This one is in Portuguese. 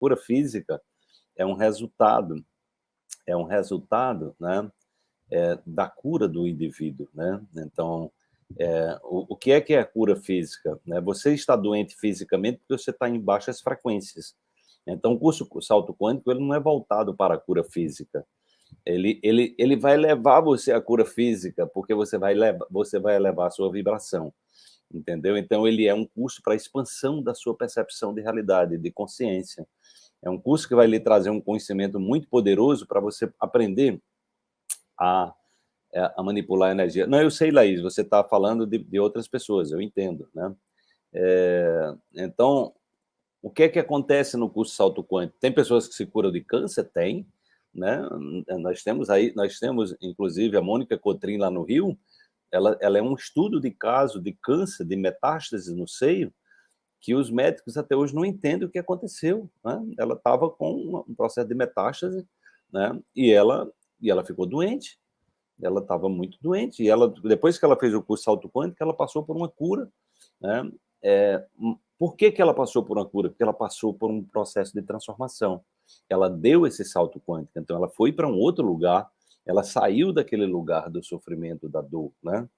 cura física é um resultado, é um resultado, né, é, da cura do indivíduo, né? Então, é, o, o, que é que é a cura física? Né? Você está doente fisicamente porque você está em baixas frequências. Então, o curso salto quântico ele não é voltado para a cura física. Ele, ele, ele vai levar você à cura física, porque você vai, levar, você vai elevar a sua vibração. Entendeu? Então, ele é um curso para expansão da sua percepção de realidade, de consciência. É um curso que vai lhe trazer um conhecimento muito poderoso para você aprender a, é, a manipular a energia. Não, eu sei, Laís, você está falando de, de, outras pessoas, eu entendo, né? É, então, o que é que acontece no curso salto quântico? Tem pessoas que se curam de câncer? Tem, né? Nós temos aí, nós temos, inclusive, a Mônica Cotrim lá no Rio, ela, ela é um estudo de caso de câncer, de metástase no seio, que os médicos até hoje não entendem o que aconteceu. Né? Ela estava com um processo de metástase, né? E ela e ela ficou doente. Ela estava muito doente. E ela, depois que ela fez o curso salto quântico, ela passou por uma cura. Né? É, hum, por que, que ela passou por uma cura? Porque ela passou por um processo de transformação. Ela deu esse salto quântico. Então, ela foi para um outro lugar. Ela saiu daquele lugar do sofrimento, da dor. Né?